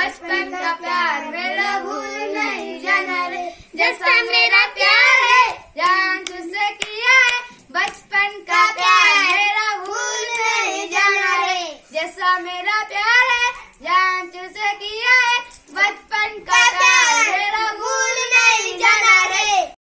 बचपन का प्यार मेरा भूल नहीं जाना रे। जैसा मेरा प्यार है, जान तुझसे किया है। बचपन का प्यार मेरा भूल नहीं जाना रे। जैसा मेरा प्यार है, जान तुझसे किया